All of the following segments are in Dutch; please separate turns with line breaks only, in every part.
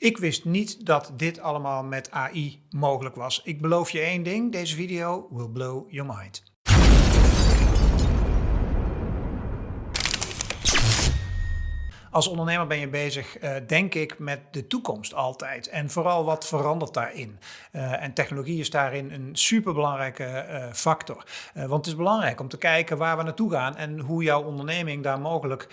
Ik wist niet dat dit allemaal met AI mogelijk was. Ik beloof je één ding, deze video will blow your mind. Als ondernemer ben je bezig, uh, denk ik, met de toekomst altijd. En vooral wat verandert daarin. Uh, en technologie is daarin een superbelangrijke uh, factor. want het is belangrijk om te kijken waar we naartoe gaan en hoe jouw onderneming daar mogelijk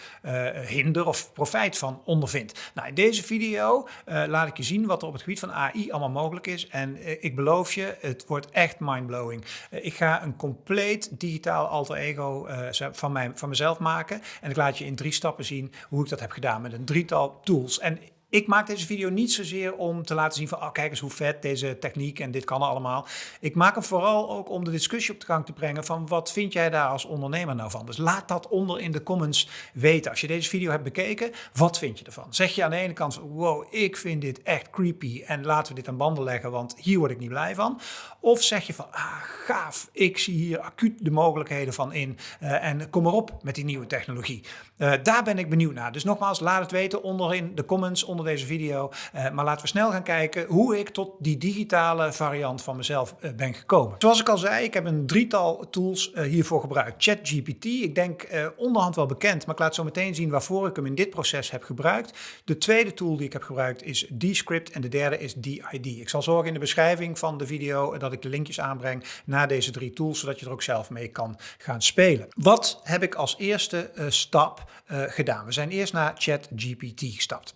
hinder of profijt van ondervindt. Nou, in deze video laat ik je zien wat er op het gebied van AI allemaal mogelijk is. En ik beloof je, het wordt echt mindblowing. ik ga een compleet digitaal alter ego van, mij, van mezelf maken. En ik laat je in drie stappen zien hoe ik dat heb heb gedaan met een drietal tools. En ik maak deze video niet zozeer om te laten zien van, oh, kijk eens hoe vet deze techniek en dit kan allemaal. Ik maak hem vooral ook om de discussie op de gang te brengen van wat vind jij daar als ondernemer nou van? Dus laat dat onder in de comments weten. Als je deze video hebt bekeken, wat vind je ervan? Zeg je aan de ene kant, wow, ik vind dit echt creepy en laten we dit aan banden leggen, want hier word ik niet blij van. Of zeg je van, ah, gaaf, ik zie hier acuut de mogelijkheden van in uh, en kom erop met die nieuwe technologie. Uh, daar ben ik benieuwd naar. Dus nogmaals, laat het weten onder in de comments onder deze video. Uh, maar laten we snel gaan kijken hoe ik tot die digitale variant van mezelf ben gekomen. Zoals ik al zei, ik heb een drietal tools hiervoor gebruikt. ChatGPT, ik denk onderhand wel bekend, maar ik laat zo meteen zien waarvoor ik hem in dit proces heb gebruikt. De tweede tool die ik heb gebruikt is Descript en de derde is DID. Ik zal zorgen in de beschrijving van de video dat ik de linkjes aanbreng naar deze drie tools, zodat je er ook zelf mee kan gaan spelen. Wat heb ik als eerste stap gedaan? We zijn eerst naar ChatGPT gestapt.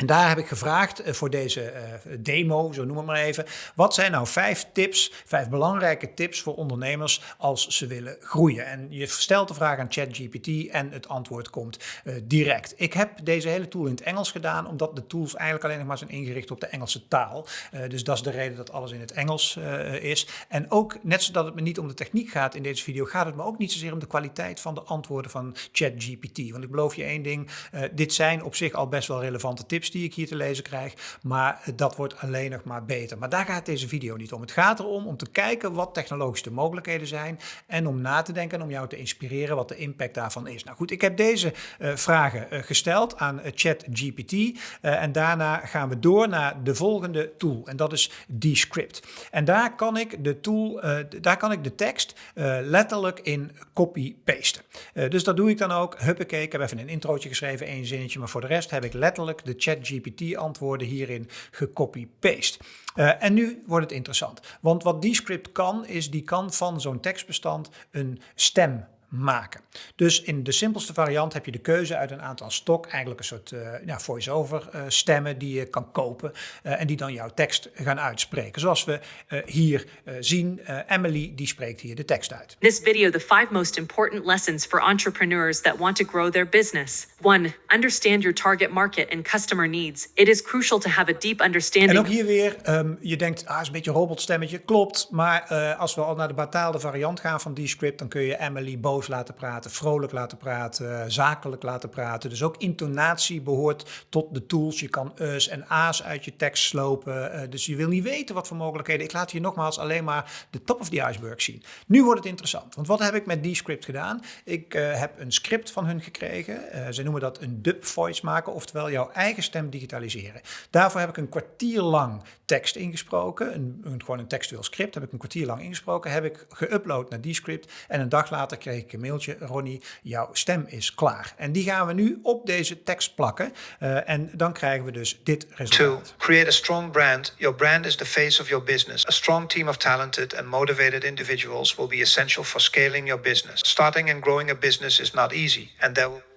En daar heb ik gevraagd eh, voor deze uh, demo, zo noem het maar even. Wat zijn nou vijf tips, vijf belangrijke tips voor ondernemers als ze willen groeien? En je stelt de vraag aan ChatGPT en het antwoord komt uh, direct. Ik heb deze hele tool in het Engels gedaan, omdat de tools eigenlijk alleen nog maar zijn ingericht op de Engelse taal. Dus dat is de reden dat alles in het Engels is. En ook, net zodat het me niet om de techniek gaat in deze video, gaat het me ook niet zozeer om de kwaliteit van de antwoorden van ChatGPT. Want ik beloof je één ding, dit zijn op zich al best wel relevante tips die ik hier te lezen krijg, maar dat wordt alleen nog maar beter. Maar daar gaat deze video niet om. Het gaat erom om te kijken wat technologische mogelijkheden zijn en om na te denken en om jou te inspireren wat de impact daarvan is. Nou goed, ik heb deze uh, vragen uh, gesteld aan uh, ChatGPT en daarna gaan we door naar de volgende tool en dat is Descript. En daar kan ik de tool, daar kan ik de tekst letterlijk in copy-pasten. dus dat doe ik dan ook. Huppakee, ik heb even een introotje geschreven, één zinnetje, maar voor de rest heb ik letterlijk de chat GPT antwoorden hierin gecopy-paste. Uh, en nu wordt het interessant, want wat Descript kan, is die kan van zo'n tekstbestand een stem maken. Dus in de simpelste variant heb je de keuze uit een aantal stok, eigenlijk een soort uh, ja, voice-over uh, stemmen die je kan kopen uh, en die dan jouw tekst gaan uitspreken. Zoals we hier zien, Emily die spreekt hier de tekst uit.
This video the five most important lessons for entrepreneurs that want to grow their business. One, understand your target market and customer needs. It is crucial to have a deep understanding.
En ook hier weer, um, je denkt, ah, is een beetje een robotstemmetje. Klopt, maar als we al naar de betaalde variant gaan van die script, dan kun je Emily boven laten praten, vrolijk laten praten, zakelijk laten praten. Dus ook intonatie behoort tot de tools. Je kan us en a's uit je tekst slopen. Uh, dus je wil niet weten wat voor mogelijkheden. Ik laat hier nogmaals alleen maar de top of the iceberg zien. Nu wordt het interessant, want wat heb ik met die script gedaan? Ik uh, heb een script van hun gekregen. Uh, ze noemen dat een dub voice maken, oftewel jouw eigen stem digitaliseren. Daarvoor heb ik een kwartier lang tekst ingesproken, een, een, gewoon een textueel script, heb ik een kwartier lang ingesproken, heb ik geüpload naar die script en een dag later kreeg ik een mailtje, Ronnie, jouw stem is klaar. En die gaan we nu op deze tekst plakken uh, en dan krijgen we dus dit resultaat.
Create a strong brand, your brand is the face of your business. A strong team of talented and motivated individuals will be essential for scaling your business. Starting and growing a business is not easy and there will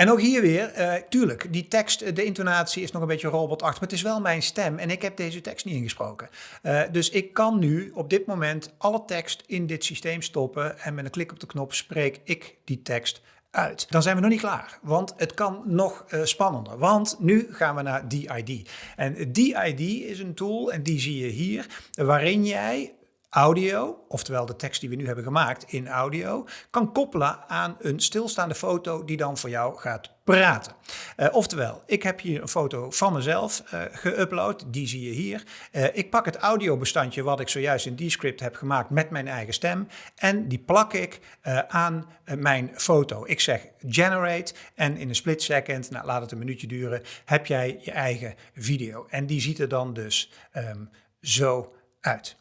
en ook hier weer, uh, tuurlijk, die tekst, eh, de intonatie is nog een beetje robotachtig, maar het is wel mijn stem en ik heb deze tekst niet ingesproken. Uh, dus ik kan nu op dit moment alle tekst in dit systeem stoppen en met een klik op de knop spreek ik die tekst uit. Dan zijn we nog niet klaar, want het kan nog spannender. Want nu gaan we naar DID. En DID is een tool, en die zie je hier, waarin jij audio, oftewel de tekst die we nu hebben gemaakt in audio, kan koppelen aan een stilstaande foto die dan voor jou gaat praten. Uh, oftewel, ik heb hier een foto van mezelf uh, geüpload, die zie je hier. Uh, ik pak het audiobestandje wat ik zojuist in Descript heb gemaakt met mijn eigen stem en die plak ik aan mijn foto. Ik zeg generate en in een split second, nou laat het een minuutje duren, heb jij je eigen video. En die ziet er dan dus um, zo uit.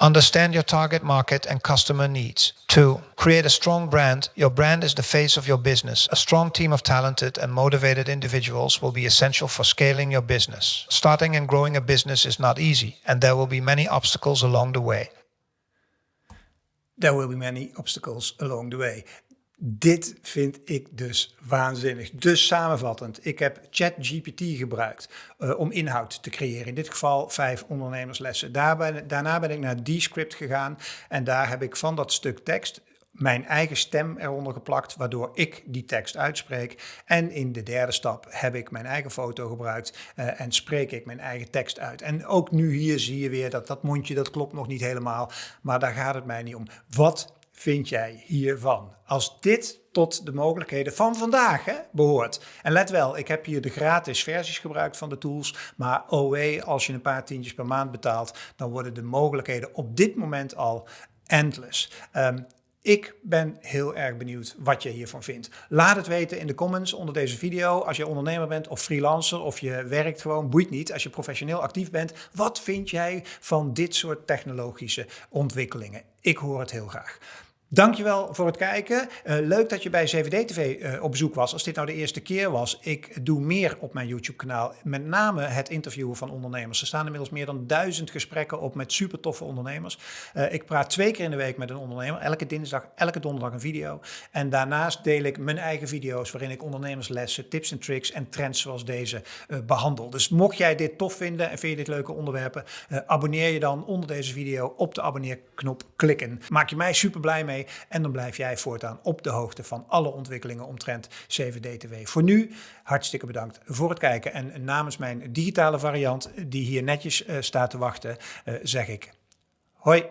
Understand your target market and customer needs. 2. Create a strong brand. Your brand is the face of your business. A strong team of talented and motivated individuals will be essential for scaling your business. Starting and growing a business is not easy, and there will be many obstacles along the way.
There will be many obstacles along the way. Dit vind ik dus waanzinnig. Dus samenvattend, ik heb ChatGPT gebruikt uh, om inhoud te creëren. In dit geval vijf ondernemerslessen. Daarna ben ik naar Descript gegaan en daar heb ik van dat stuk tekst mijn eigen stem eronder geplakt, waardoor ik die tekst uitspreek. En in de derde stap heb ik mijn eigen foto gebruikt uh, en spreek ik mijn eigen tekst uit. En ook nu hier zie je weer dat dat mondje, dat klopt nog niet helemaal, maar daar gaat het mij niet om. Wat vind jij hiervan? Als dit tot de mogelijkheden van vandaag hè, behoort. En let wel, ik heb hier de gratis versies gebruikt van de tools. Maar OE, als je een paar tientjes per maand betaalt, dan worden de mogelijkheden op dit moment al endless. Um, ik ben heel erg benieuwd wat je hiervan vindt. Laat het weten in de comments onder deze video. Als je ondernemer bent of freelancer of je werkt gewoon, boeit niet. Als je professioneel actief bent, wat vind jij van dit soort technologische ontwikkelingen? Ik hoor het heel graag. Dankjewel voor het kijken. Uh, leuk dat je bij CVD TV uh, op bezoek was. Als dit nou de eerste keer was, ik doe meer op mijn YouTube kanaal. Met name het interviewen van ondernemers. Er staan inmiddels meer dan duizend gesprekken op met super toffe ondernemers. Uh, ik praat twee keer in de week met een ondernemer. Elke dinsdag, elke donderdag een video. En daarnaast deel ik mijn eigen video's waarin ik ondernemerslessen, tips en tricks en trends zoals deze behandel. Dus mocht jij dit tof vinden en vind je dit leuke onderwerpen, abonneer je dan onder deze video op de abonneerknop klikken. Maak je mij super blij mee. En dan blijf jij voortaan op de hoogte van alle ontwikkelingen omtrent CVD-TV. Voor nu hartstikke bedankt voor het kijken. En namens mijn digitale variant, die hier netjes uh, staat te wachten, uh, zeg ik hoi.